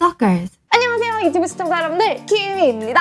Stalkers. 안녕하세요 유튜브 시청자 여러분들 키미입니다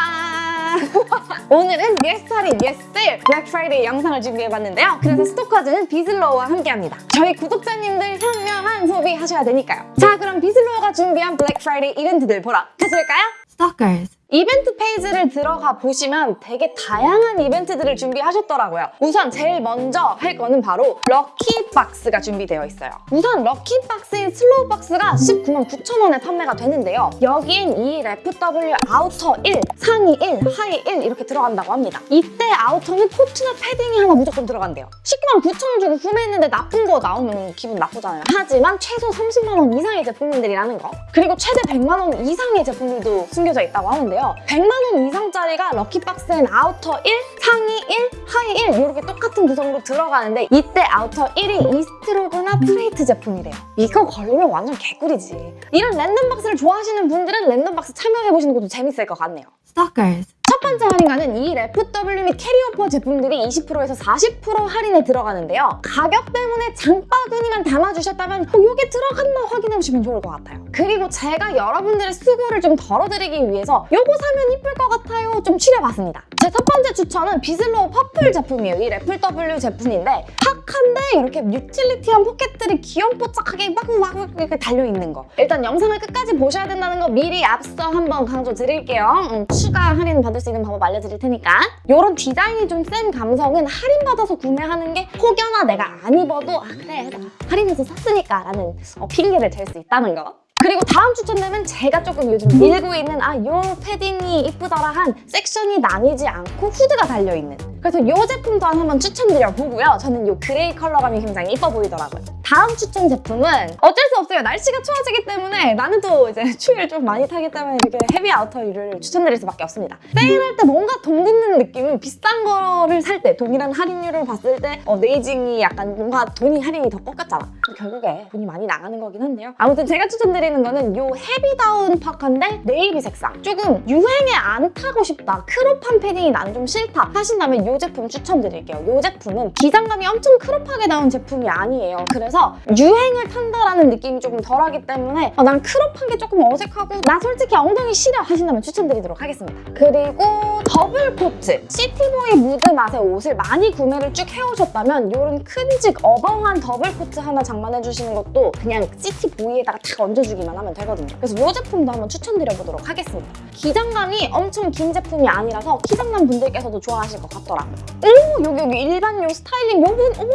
오늘은 예스타리 예스셀 블랙 프라이데이 영상을 준비해봤는데요 그래서 스토커즈는 비슬로우와 함께합니다 저희 구독자님들 현명한 소비하셔야 되니까요 자 그럼 비슬로우가 준비한 블랙 프라이데이 이벤트들 보러 가실까요? Stalkers. 이벤트 페이지를 들어가 보시면 되게 다양한 이벤트들을 준비하셨더라고요. 우선 제일 먼저 할 거는 바로 럭키박스가 준비되어 있어요. 우선 럭키박스인 슬로우박스가 19만 9천 원에 판매가 되는데요. 여기엔 이 FW 아우터 1, 상의 1, 하의 1 이렇게 들어간다고 합니다. 이때 아우터는 코트나 패딩이 하나 무조건 들어간대요. 19만 9천 원 주고 구매했는데 나쁜 거 나오면 기분 나쁘잖아요. 하지만 최소 30만 원 이상의 제품들이라는 거. 그리고 최대 100만 원 이상의 제품들도 숨겨져 있다고 하는데요. 100만 원 이상짜리가 럭키박스엔 아우터 1, 상의 1, 하의 1 이렇게 똑같은 구성으로 들어가는데 이때 아우터 1이 이스트로그나 프레이트 제품이래요. 이거 걸리면 완전 개꿀이지. 이런 랜덤박스를 좋아하시는 분들은 랜덤박스 참여해보시는 것도 재밌을 것 같네요. Stalkers. 첫 번째 할인가는 이 FW 및 carry over 제품들이 20%에서 40% 할인에 들어가는데요. 가격 때문에 장바구니만 담아주셨다면 어, 이게 들어갔나 확인해보시면 좋을 것 같아요. 그리고 제가 여러분들의 수고를 좀 덜어드리기 위해서 이거 사면 이쁠 것 같아요 좀 추려봤습니다. 제 첫 번째 추천은 비슬로우 퍼플 제품이에요. 이 FW 제품인데 탁한데 이렇게 utility한 포켓들이 귀염뽀짝하게 막막 이렇게 달려있는 거. 일단 영상을 끝까지 보셔야 된다는 거 미리 앞서 한번 강조 드릴게요. 음, 추가 할인 받을 수 있는 방법 알려드릴 테니까. 이런 디자인이 좀 센 감성은 할인받아서 구매하는 게 혹여나 내가 안 입어도 아 그래 나 할인해서 샀으니까 라는 어, 핑계를 댈 수 있다는 거. 그리고 다음 추천템은 제가 조금 요즘 밀고 있는 아 요 패딩이 이쁘더라 한 섹션이 나뉘지 않고 후드가 달려있는. 그래서 요 제품 또한 한번 추천드려 보고요. 저는 요 grey 컬러감이 굉장히 이뻐 보이더라고요 다음 추천 제품은 어쩔 수 없어요. 날씨가 추워지기 때문에 나는 또 이제 추위를 좀 많이 타기 때문에 이렇게 heavy 아우터를 추천드릴 수밖에 없습니다. 세일할 때 뭔가 돈 버는 느낌은 비싼 거를 살 때 동일한 할인율을 봤을 때 어, 네이징이 약간 뭔가 돈이 할인이 더 꺾였잖아. 결국에 돈이 많이 나가는 거긴 한데요. 아무튼 제가 추천드리는 거는 요 heavy 다운 파카인데 네이비 색상. 조금 유행에 안 타고 싶다 crop한 패딩이 나는 좀 싫다 하신다면 요 제품 추천드릴게요. 요 제품은 기장감이 엄청 crop하게 나온 제품이 아니에요. 그래서 유행을 탄다라는 느낌이 조금 덜하기 때문에 어, 난 crop한 게 조금 어색하고 나 솔직히 엉덩이 시려 하신다면 추천드리도록 하겠습니다. 그리고 더블 코트. city boy 무드 맛의 옷을 많이 구매를 쭉 해오셨다면 요런 큰직 어벙한 더블 코트 하나 장만해주시는 것도 그냥 city boy에다가 탁 얹어주기만 하면 되거든요. 그래서 이 제품도 한번 추천드려보도록 하겠습니다. 기장감이 엄청 긴 제품이 아니라서 키장남 분들께서도 좋아하실 것 같더라고요 오 여기 여기 일반 요 스타일링 요분 어머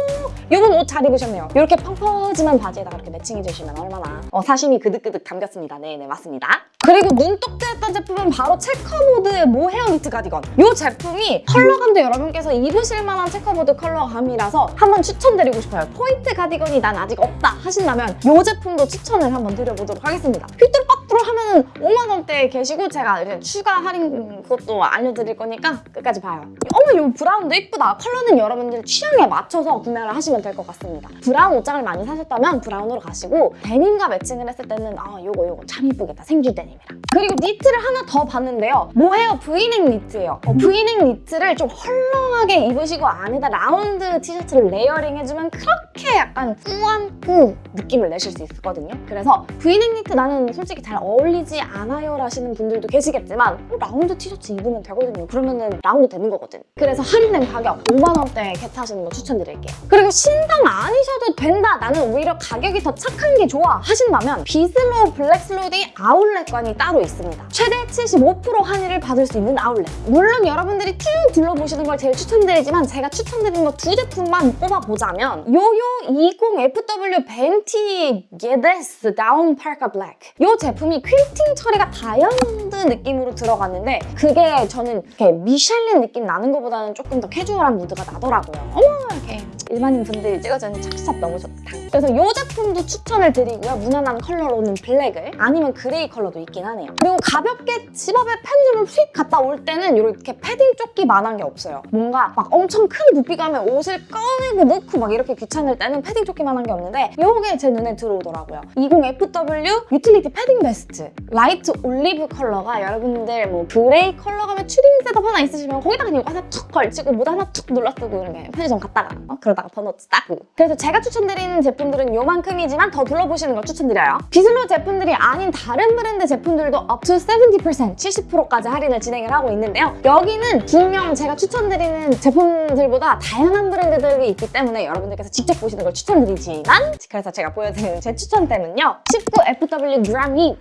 요분 옷 잘 입으셨네요. 이렇게 펑 퍼짐한 바지에다가 이렇게 매칭해 주시면 얼마나 어, 사심이 그득그득 담겼습니다. 네네 맞습니다. 그리고 눈독제했던 제품은 바로 checkerboard의 모헤어 니트 가디건. 이 제품이 컬러감도 여러분께서 입으실 만한 checkerboard 컬러감이라서 한번 추천드리고 싶어요. 포인트 가디건이 난 아직 없다 하신다면 이 제품도 추천을 한번 드려보도록 하겠습니다. 휘뚜루빠뚜루 하면 5만 원대에 계시고 제가 이제 추가 할인 그것도 알려드릴 거니까 끝까지 봐요. 어머 이 brown도 이쁘다. 컬러는 여러분들 취향에 맞춰서 구매를 하시면 될 것 같습니다. brown 옷장을 많이 사셨다면 brown으로 가시고 데님과 매칭을 했을 때는 아 요거 요거 참 이쁘겠다. 생지 데님이랑. 그리고 니트를 하나 더 봤는데요. 모헤어 브이넥 니트예요. 어, 브이넥 니트를 좀 헐렁하게 입으시고 안에다 라운드 티셔츠를 layering 해주면 그렇게 약간 꾸안꾸 느낌을 내실 수 있거든요. 그래서 브이넥 니트 나는 솔직히 잘 어울리지 않아요 라시는 분들도 계시겠지만 어, 라운드 티셔츠 입으면 되거든요. 그러면은 라운드 되는 거거든. 그래서 할인된 가격 5만 원대에 get하시는 거 추천드릴게요. 그리고 신상 아니셔도 된다. 나는 오히려 가격이 더 착한 게 좋아 하신다면 비슬로우 블랙슬로디 아울렛관이 따로 있습니다. 최대 75% 할인을 받을 수 있는 아울렛. 물론 여러분들이 쭉 둘러보시는 걸 제일 추천드리지만 제가 추천드린 거 두 제품만 뽑아보자면 요요 20FW 벤티 게데스 다운 파카 블랙. 이 제품이 퀼팅 처리가 다이아몬드 느낌으로 들어갔는데 그게 저는 이렇게 미쉐린 느낌 나는 것보다는 조금 더 캐주얼한 무드가 나더라고요. 어머 이렇게. 일반인 분들이 찍어주는 착샷 너무 좋다. 그래서 이 제품도 추천을 드리고요. 무난한 컬러로는 블랙을. 아니면 grey 컬러도 있긴 하네요. 그리고 가볍게 집 앞에 편의점을 휙 갔다 올 때는 이렇게 패딩 조끼만한 게 없어요. 뭔가 막 엄청 큰 부피감에 옷을 꺼내고 넣고 막 이렇게 귀찮을 때는 패딩 조끼만한 게 없는데 이게 제 눈에 들어오더라고요. 20FW utility 패딩 vest light olive 컬러가 여러분들 뭐 grey 컬러감의 추리닝 setup 하나 있으시면 거기다가 그냥 하나 툭 걸치고 모자 하나 툭 눌러 쓰고 이렇게 편의점 갔다가 어? 그러다가 더 넣었다고. 그래서 제가 추천드리는 제품들은 요만큼이지만 더 둘러보시는 걸 추천드려요. 비슬로 제품들이 아닌 다른 브랜드 제품들도 to 70% 70%까지 할인을 진행을 하고 있는데요. 여기는 분명 제가 추천드리는 제품들보다 다양한 브랜드들이 있기 때문에 여러분들께서 직접 보시는 걸 추천드리지만 그래서 제가 보여드리는 제 추천템은요. 19FW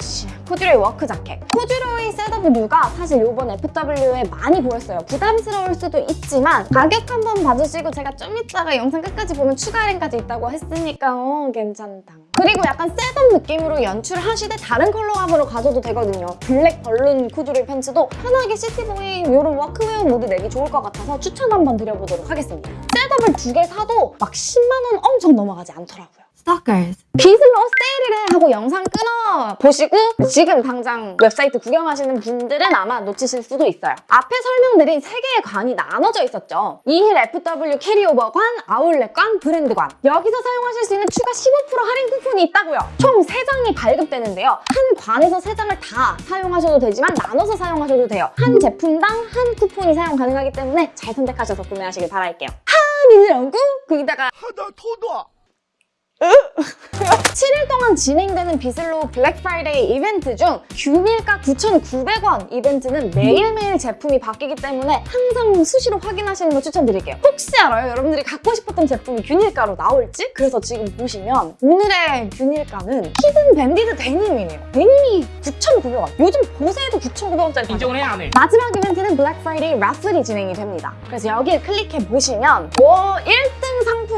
Each 코듀로이 work 자켓. 코듀로이 setup 류가 사실 이번 FW에 많이 보였어요. 부담스러울 수도 있지만 가격 한번 봐주시고 제가 좀 이따가 영상 끝까지 보면 추가 할인까지 있다고 했으니까 어 괜찮다. 그리고 약간 setup 느낌으로 연출하시되 다른 컬러감으로 가져도 되거든요. 블랙 balloon 코듀로이 팬츠도 편하게 city boy 이런 워크웨어 모드 내기 좋을 것 같아서 추천 한번 드려보도록 하겠습니다. setup을 두 개 사도 막 10만 원 엄청 넘어가지 않더라고요. Stalkers. 비슬로 세일이래 하고 영상 꺼 버리시고 지금 당장 웹사이트 구경하시는 분들은 아마 놓치실 수도 있어요. 앞에 설명드린 세 개의 관이 나눠져 있었죠. 이월 FW carryover 관, 아울렛 관, 브랜드 관. 여기서 사용하실 수 있는 추가 15% 할인 쿠폰이 있다고요. 총 3장이 발급되는데요. 한 관에서 3장을 다 사용하셔도 되지만 나눠서 사용하셔도 돼요. 한 제품당 한 쿠폰이 사용 가능하기 때문에 잘 선택하셔서 구매하시길 바랄게요. 할인을 얹고 거기다가 하다 토다. 7일 동안 진행되는 비슬로 블랙 프라이데이 이벤트 중 균일가 9,900원 이벤트는 매일매일 제품이 바뀌기 때문에 항상 수시로 확인하시는 거 추천드릴게요. 혹시 알아요? 여러분들이 갖고 싶었던 제품이 균일가로 나올지? 그래서 지금 보시면 오늘의 균일가는 hidden banded 데님이네요. 데님이 9,900원. 요즘 보세에도 9,900원짜리 인정을 해요 안 해. 마지막 이벤트는 블랙 프라이데이 raffle이 진행이 됩니다. 그래서 여기에 클릭해 보시면 뭐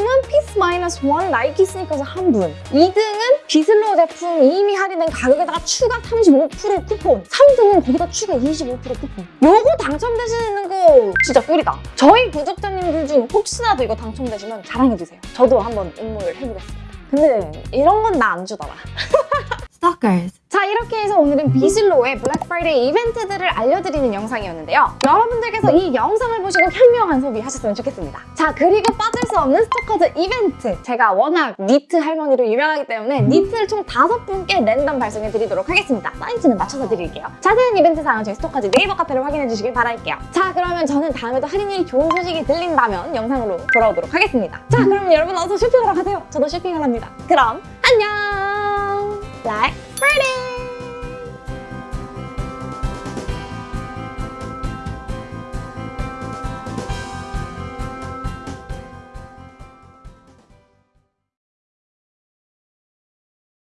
1등 상품은 피스 마이너스 1 나이키 스니커즈 한 분, 2등은 비슬로 제품 이미 할인된 가격에다가 추가 35% 쿠폰, 3등은 거기다 추가 25% 쿠폰. 요거 당첨되시는 거 진짜 꿀이다. 저희 구독자님들 중 혹시라도 이거 당첨되시면 자랑해주세요. 저도 한번 응모를 해보겠습니다. 근데 이런 건 나 안 주더라. Stalkers. 자 이렇게 해서 오늘은 비슬로의 블랙 프라이데이 이벤트들을 알려드리는 영상이었는데요. 여러분들께서 이 영상을 보시고 현명한 소비 하셨으면 좋겠습니다. 자 그리고 빠질 수 없는 스토커즈 이벤트. 제가 워낙 니트 할머니로 유명하기 때문에 니트를 총 다섯 분께 랜덤 발송해 드리도록 하겠습니다. 사이즈는 맞춰서 드릴게요. 자세한 이벤트 사항은 저희 스토커즈 네이버 카페를 확인해 주시길 바랄게요. 자 그러면 저는 다음에도 할인율이 좋은 소식이 들린다면 영상으로 돌아오도록 하겠습니다. 자 그럼 여러분 어서 쇼핑하러 가세요. 저도 쇼핑을 합니다. 그럼 안녕! Black Friday!